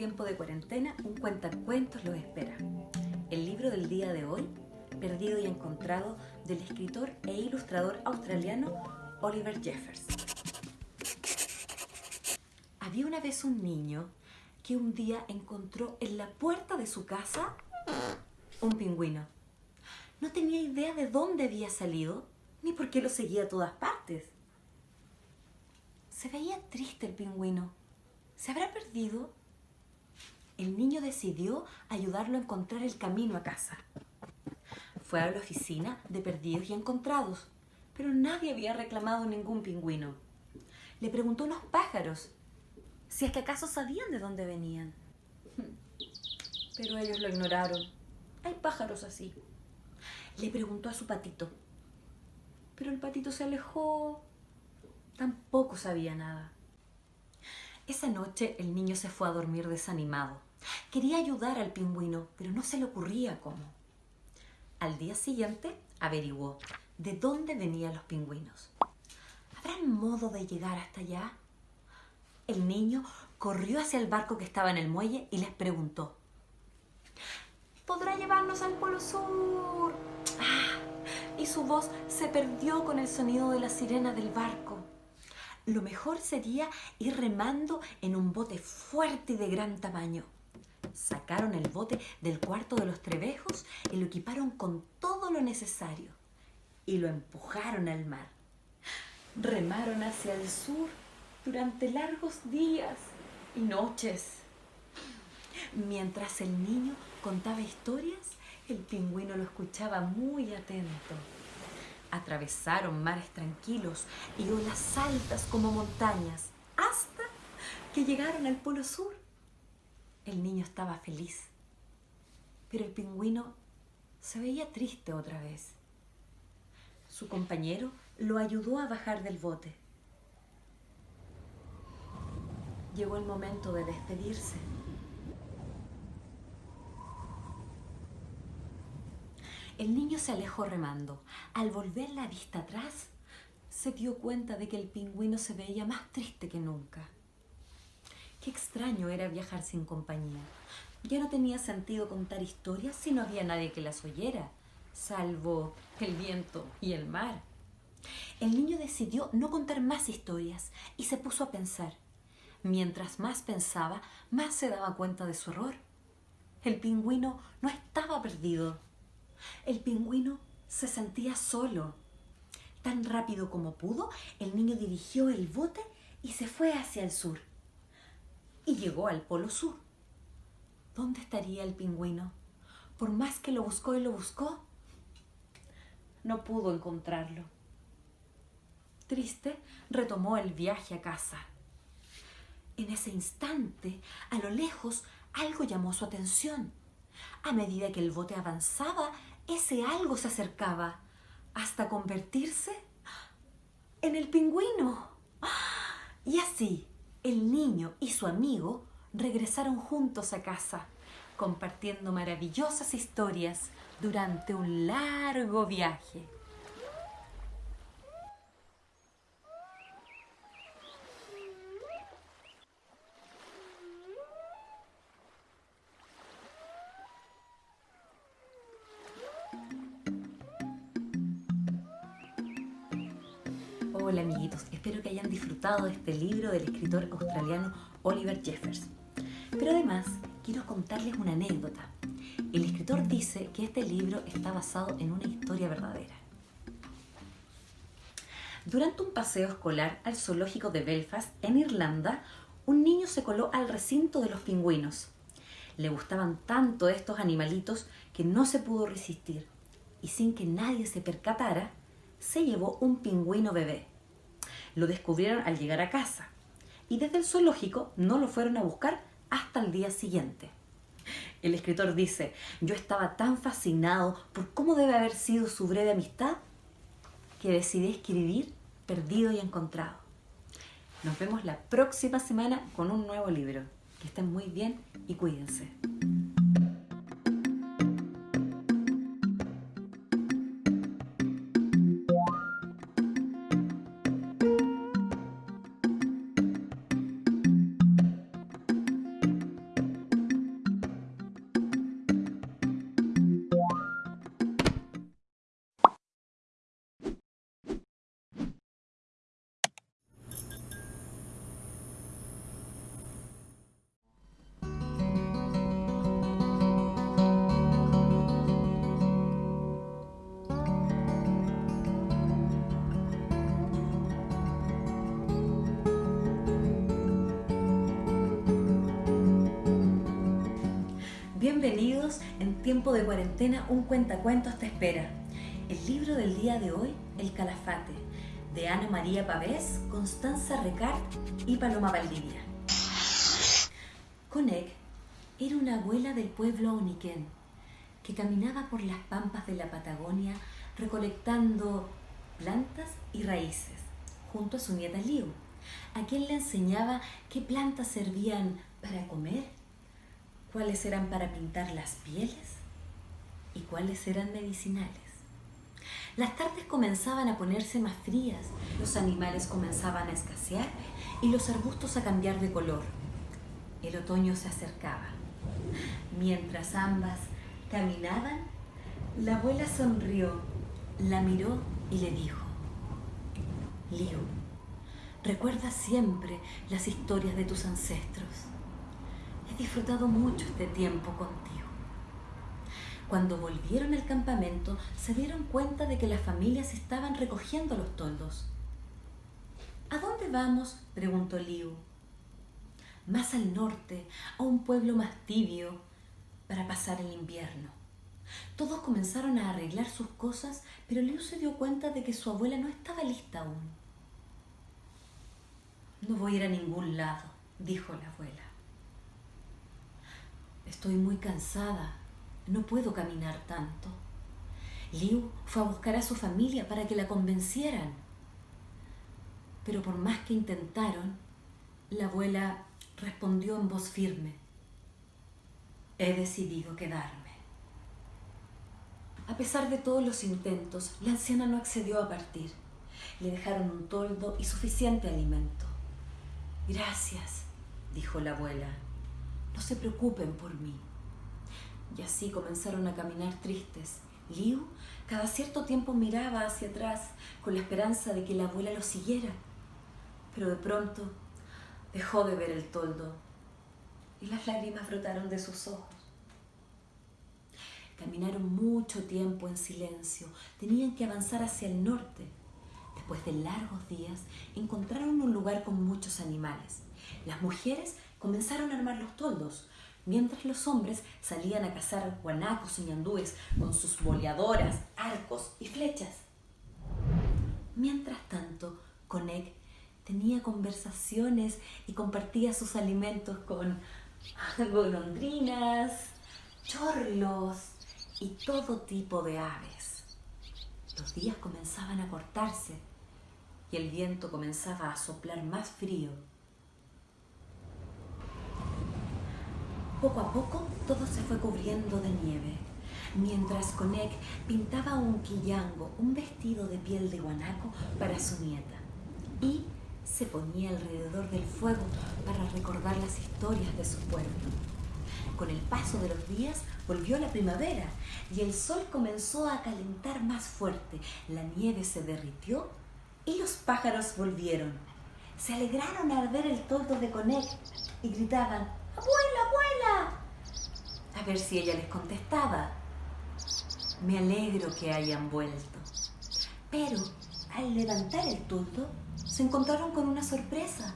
tiempo de cuarentena un cuentacuentos los espera. El libro del día de hoy, Perdido y Encontrado, del escritor e ilustrador australiano Oliver Jeffers. Había una vez un niño que un día encontró en la puerta de su casa un pingüino. No tenía idea de dónde había salido ni por qué lo seguía a todas partes. Se veía triste el pingüino. ¿Se habrá perdido? El niño decidió ayudarlo a encontrar el camino a casa. Fue a la oficina de perdidos y encontrados, pero nadie había reclamado ningún pingüino. Le preguntó a unos pájaros si es que acaso sabían de dónde venían. Pero ellos lo ignoraron. Hay pájaros así. Le preguntó a su patito, pero el patito se alejó Tampoco sabía nada. Esa noche el niño se fue a dormir desanimado. Quería ayudar al pingüino, pero no se le ocurría cómo. Al día siguiente averiguó de dónde venían los pingüinos. ¿Habrán modo de llegar hasta allá? El niño corrió hacia el barco que estaba en el muelle y les preguntó. ¿Podrá llevarnos al Polo Sur? ¡Ah! Y su voz se perdió con el sonido de la sirena del barco lo mejor sería ir remando en un bote fuerte y de gran tamaño. Sacaron el bote del cuarto de los trebejos y lo equiparon con todo lo necesario y lo empujaron al mar. Remaron hacia el sur durante largos días y noches. Mientras el niño contaba historias, el pingüino lo escuchaba muy atento. Atravesaron mares tranquilos y olas altas como montañas hasta que llegaron al Polo Sur. El niño estaba feliz, pero el pingüino se veía triste otra vez. Su compañero lo ayudó a bajar del bote. Llegó el momento de despedirse. El niño se alejó remando. Al volver la vista atrás, se dio cuenta de que el pingüino se veía más triste que nunca. Qué extraño era viajar sin compañía. Ya no tenía sentido contar historias si no había nadie que las oyera, salvo el viento y el mar. El niño decidió no contar más historias y se puso a pensar. Mientras más pensaba, más se daba cuenta de su error. El pingüino no estaba perdido el pingüino se sentía solo. Tan rápido como pudo, el niño dirigió el bote y se fue hacia el sur. Y llegó al polo sur. ¿Dónde estaría el pingüino? Por más que lo buscó y lo buscó, no pudo encontrarlo. Triste, retomó el viaje a casa. En ese instante, a lo lejos, algo llamó su atención. A medida que el bote avanzaba, ese algo se acercaba hasta convertirse en el pingüino. Y así, el niño y su amigo regresaron juntos a casa, compartiendo maravillosas historias durante un largo viaje. Hola amiguitos, espero que hayan disfrutado de este libro del escritor australiano Oliver Jeffers. Pero además quiero contarles una anécdota. El escritor dice que este libro está basado en una historia verdadera. Durante un paseo escolar al zoológico de Belfast, en Irlanda, un niño se coló al recinto de los pingüinos. Le gustaban tanto estos animalitos que no se pudo resistir y sin que nadie se percatara, se llevó un pingüino bebé. Lo descubrieron al llegar a casa y desde el zoológico no lo fueron a buscar hasta el día siguiente. El escritor dice, yo estaba tan fascinado por cómo debe haber sido su breve amistad que decidí escribir Perdido y Encontrado. Nos vemos la próxima semana con un nuevo libro. Que estén muy bien y cuídense. Bienvenidos en tiempo de cuarentena, un cuentacuentos te espera. El libro del día de hoy, El Calafate, de Ana María Pavés, Constanza Recart y Paloma Valdivia. Conec era una abuela del pueblo Oniquén que caminaba por las pampas de la Patagonia recolectando plantas y raíces junto a su nieta Liu, a quien le enseñaba qué plantas servían para comer, cuáles eran para pintar las pieles y cuáles eran medicinales. Las tardes comenzaban a ponerse más frías, los animales comenzaban a escasear y los arbustos a cambiar de color. El otoño se acercaba. Mientras ambas caminaban, la abuela sonrió, la miró y le dijo, Liu, recuerda siempre las historias de tus ancestros. He disfrutado mucho este tiempo contigo. Cuando volvieron al campamento, se dieron cuenta de que las familias estaban recogiendo los toldos. ¿A dónde vamos? preguntó Liu. Más al norte, a un pueblo más tibio, para pasar el invierno. Todos comenzaron a arreglar sus cosas, pero Liu se dio cuenta de que su abuela no estaba lista aún. No voy a ir a ningún lado, dijo la abuela. Estoy muy cansada, no puedo caminar tanto. Liu fue a buscar a su familia para que la convencieran. Pero por más que intentaron, la abuela respondió en voz firme, he decidido quedarme. A pesar de todos los intentos, la anciana no accedió a partir. Le dejaron un toldo y suficiente alimento. Gracias, dijo la abuela. No se preocupen por mí. Y así comenzaron a caminar tristes. Liu cada cierto tiempo miraba hacia atrás con la esperanza de que la abuela lo siguiera. Pero de pronto dejó de ver el toldo y las lágrimas brotaron de sus ojos. Caminaron mucho tiempo en silencio. Tenían que avanzar hacia el norte. Después de largos días, encontraron un lugar con muchos animales. Las mujeres comenzaron a armar los toldos, mientras los hombres salían a cazar guanacos y ñandúes con sus boleadoras, arcos y flechas. Mientras tanto, Conec tenía conversaciones y compartía sus alimentos con golondrinas, chorlos y todo tipo de aves. Los días comenzaban a cortarse y el viento comenzaba a soplar más frío Poco a poco todo se fue cubriendo de nieve, mientras Conec pintaba un quillango, un vestido de piel de guanaco para su nieta, y se ponía alrededor del fuego para recordar las historias de su pueblo. Con el paso de los días volvió la primavera y el sol comenzó a calentar más fuerte, la nieve se derritió y los pájaros volvieron. Se alegraron al ver el toldo de Conec y gritaban ¡Abuela, abuela! A ver si ella les contestaba. Me alegro que hayan vuelto. Pero al levantar el toldo, se encontraron con una sorpresa.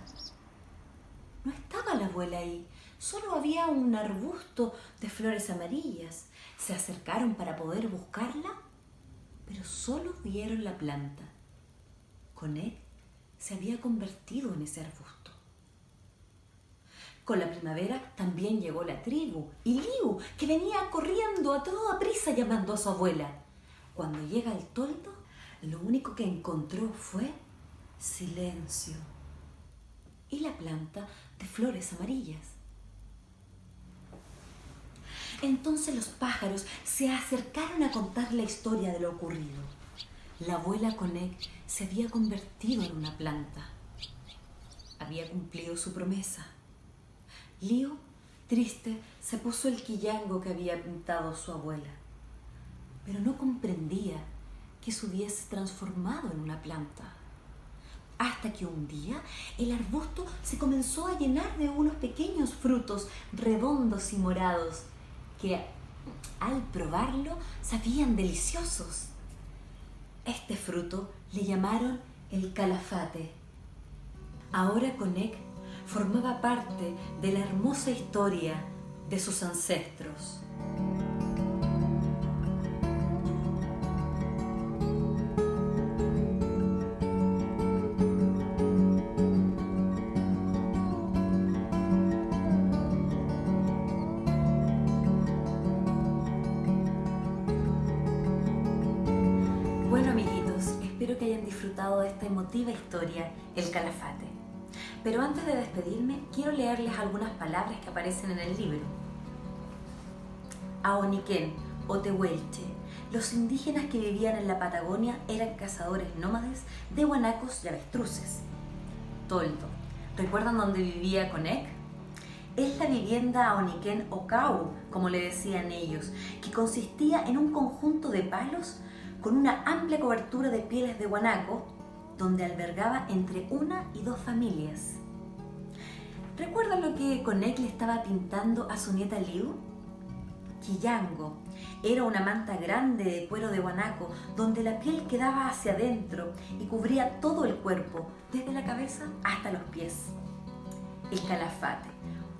No estaba la abuela ahí, solo había un arbusto de flores amarillas. Se acercaron para poder buscarla, pero solo vieron la planta. Con él se había convertido en ese arbusto. Con la primavera también llegó la tribu y Liu, que venía corriendo a toda prisa llamando a su abuela. Cuando llega el toldo, lo único que encontró fue silencio y la planta de flores amarillas. Entonces los pájaros se acercaron a contar la historia de lo ocurrido. La abuela Conec se había convertido en una planta. Había cumplido su promesa. Lío, triste, se puso el quillango que había pintado su abuela, pero no comprendía que se hubiese transformado en una planta. Hasta que un día el arbusto se comenzó a llenar de unos pequeños frutos redondos y morados que al probarlo sabían deliciosos. Este fruto le llamaron el calafate. Ahora Conec formaba parte de la hermosa historia de sus ancestros. Bueno amiguitos, espero que hayan disfrutado de esta emotiva historia, El Calafate. Pero antes de despedirme, quiero leerles algunas palabras que aparecen en el libro. Aoniquén o Tehuelche, los indígenas que vivían en la Patagonia eran cazadores nómades de guanacos y avestruces. Toldo, ¿recuerdan dónde vivía Conec? Es la vivienda Aoniquén o Cau, como le decían ellos, que consistía en un conjunto de palos con una amplia cobertura de pieles de guanaco, donde albergaba entre una y dos familias. ¿Recuerdan lo que Conec le estaba pintando a su nieta Liu? Quillango. Era una manta grande de cuero de guanaco, donde la piel quedaba hacia adentro y cubría todo el cuerpo, desde la cabeza hasta los pies. El calafate,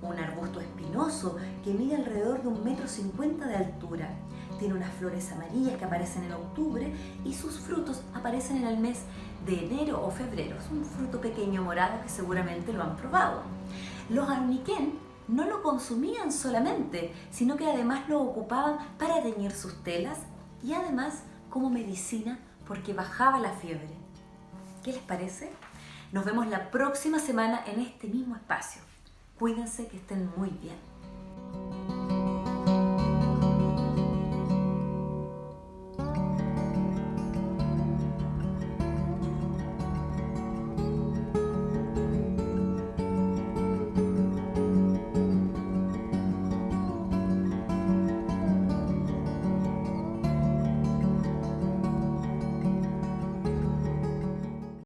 un arbusto espinoso que mide alrededor de un metro cincuenta de altura tiene unas flores amarillas que aparecen en octubre y sus frutos aparecen en el mes de enero o febrero. Es un fruto pequeño morado que seguramente lo han probado. Los arniquén no lo consumían solamente, sino que además lo ocupaban para teñir sus telas y además como medicina porque bajaba la fiebre. ¿Qué les parece? Nos vemos la próxima semana en este mismo espacio. Cuídense que estén muy bien.